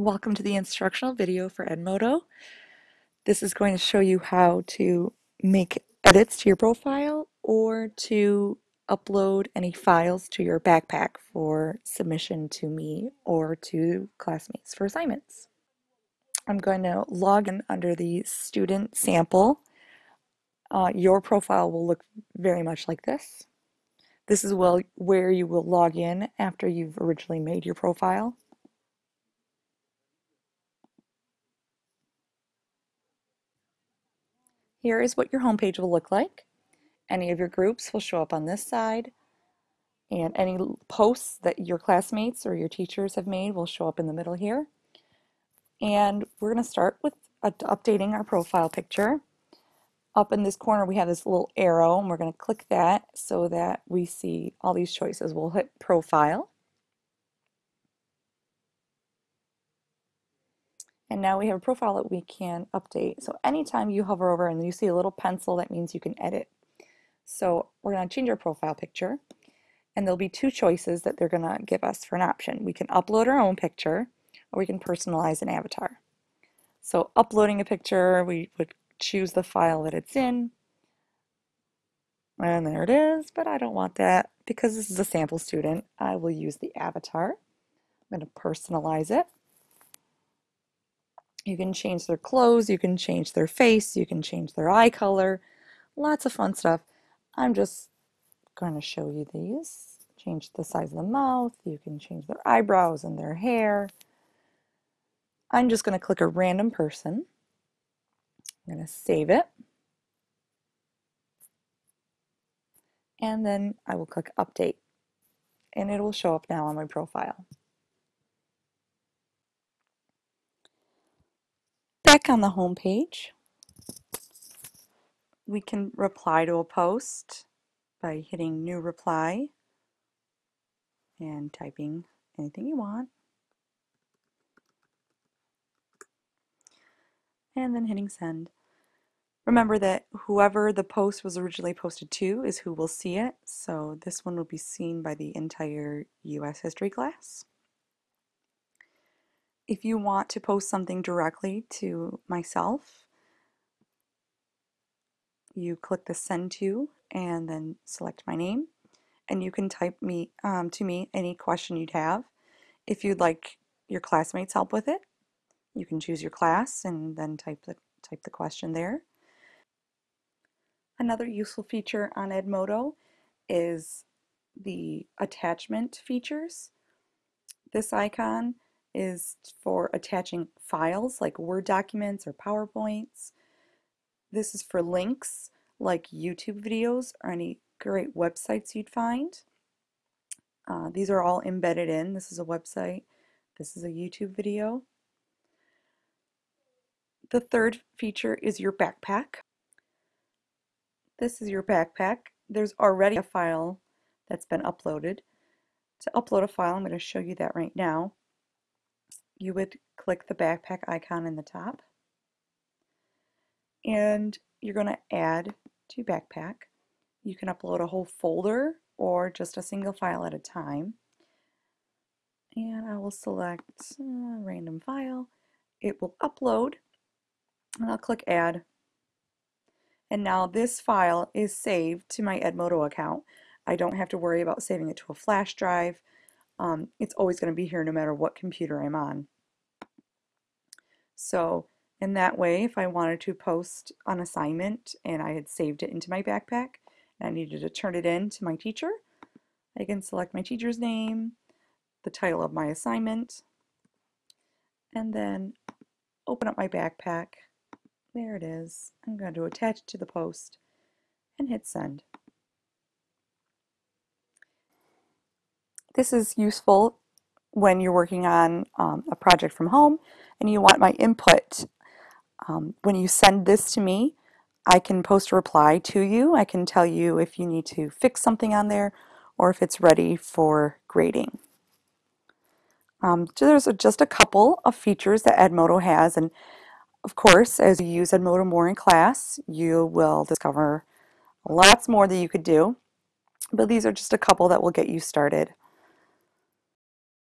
Welcome to the instructional video for Edmodo. This is going to show you how to make edits to your profile or to upload any files to your backpack for submission to me or to classmates for assignments. I'm going to log in under the student sample. Uh, your profile will look very much like this. This is well where you will log in after you've originally made your profile. Here is what your homepage will look like. Any of your groups will show up on this side and any posts that your classmates or your teachers have made will show up in the middle here. And we're going to start with updating our profile picture. Up in this corner we have this little arrow and we're going to click that so that we see all these choices. We'll hit profile. And now we have a profile that we can update. So anytime you hover over and you see a little pencil, that means you can edit. So we're going to change our profile picture. And there'll be two choices that they're going to give us for an option. We can upload our own picture or we can personalize an avatar. So uploading a picture, we would choose the file that it's in. And there it is, but I don't want that because this is a sample student. I will use the avatar. I'm going to personalize it. You can change their clothes, you can change their face, you can change their eye color, lots of fun stuff. I'm just going to show you these. Change the size of the mouth, you can change their eyebrows and their hair. I'm just going to click a random person. I'm going to save it. And then I will click update and it will show up now on my profile. Back on the home page, we can reply to a post by hitting new reply and typing anything you want. And then hitting send. Remember that whoever the post was originally posted to is who will see it, so this one will be seen by the entire U.S. history class. If you want to post something directly to myself, you click the send to and then select my name and you can type me um, to me any question you'd have. If you'd like your classmates help with it, you can choose your class and then type the, type the question there. Another useful feature on Edmodo is the attachment features. This icon is for attaching files like Word documents or PowerPoints. This is for links like YouTube videos or any great websites you'd find. Uh, these are all embedded in. This is a website. This is a YouTube video. The third feature is your backpack. This is your backpack. There's already a file that's been uploaded. To upload a file, I'm going to show you that right now you would click the backpack icon in the top and you're going to add to backpack. You can upload a whole folder or just a single file at a time. And I will select a random file. It will upload and I'll click add. And now this file is saved to my Edmodo account. I don't have to worry about saving it to a flash drive. Um, it's always going to be here no matter what computer I'm on. So in that way, if I wanted to post an assignment and I had saved it into my backpack and I needed to turn it in to my teacher, I can select my teacher's name, the title of my assignment, and then open up my backpack. There it is. I'm going to attach it to the post and hit send. This is useful when you're working on um, a project from home and you want my input. Um, when you send this to me, I can post a reply to you. I can tell you if you need to fix something on there or if it's ready for grading. Um, so there's a, just a couple of features that Edmodo has and of course as you use Edmodo more in class you will discover lots more that you could do but these are just a couple that will get you started.